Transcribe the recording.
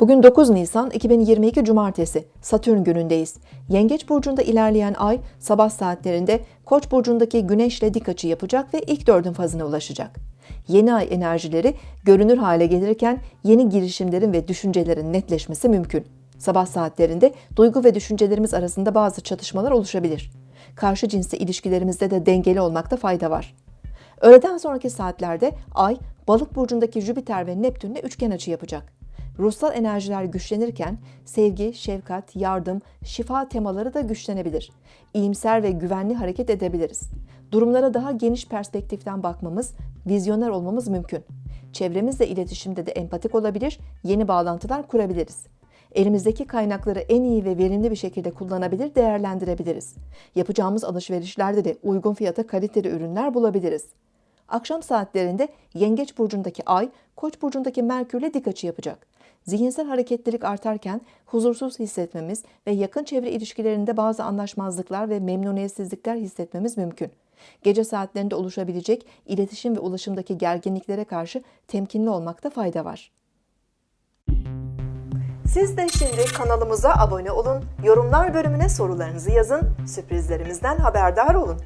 Bugün 9 Nisan 2022 Cumartesi, Satürn günündeyiz. Yengeç burcunda ilerleyen ay sabah saatlerinde Koç burcundaki Güneşle dik açı yapacak ve ilk dördün fazına ulaşacak. Yeni ay enerjileri görünür hale gelirken yeni girişimlerin ve düşüncelerin netleşmesi mümkün. Sabah saatlerinde duygu ve düşüncelerimiz arasında bazı çatışmalar oluşabilir. Karşı cinsle ilişkilerimizde de dengeli olmakta fayda var. Öğleden sonraki saatlerde Ay, Balık burcundaki Jüpiter ve Neptünle üçgen açı yapacak. Ruhsal enerjiler güçlenirken sevgi, şefkat, yardım, şifa temaları da güçlenebilir. İyimser ve güvenli hareket edebiliriz. Durumlara daha geniş perspektiften bakmamız, vizyoner olmamız mümkün. Çevremizle iletişimde de empatik olabilir, yeni bağlantılar kurabiliriz. Elimizdeki kaynakları en iyi ve verimli bir şekilde kullanabilir, değerlendirebiliriz. Yapacağımız alışverişlerde de uygun fiyata kaliteli ürünler bulabiliriz. Akşam saatlerinde Yengeç burcundaki Ay, Koç burcundaki Merkürle dik açı yapacak. Zihinsel hareketlilik artarken huzursuz hissetmemiz ve yakın çevre ilişkilerinde bazı anlaşmazlıklar ve memnuniyetsizlikler hissetmemiz mümkün. Gece saatlerinde oluşabilecek iletişim ve ulaşımdaki gerginliklere karşı temkinli olmakta fayda var. Siz de şimdi kanalımıza abone olun, yorumlar bölümüne sorularınızı yazın, sürprizlerimizden haberdar olun.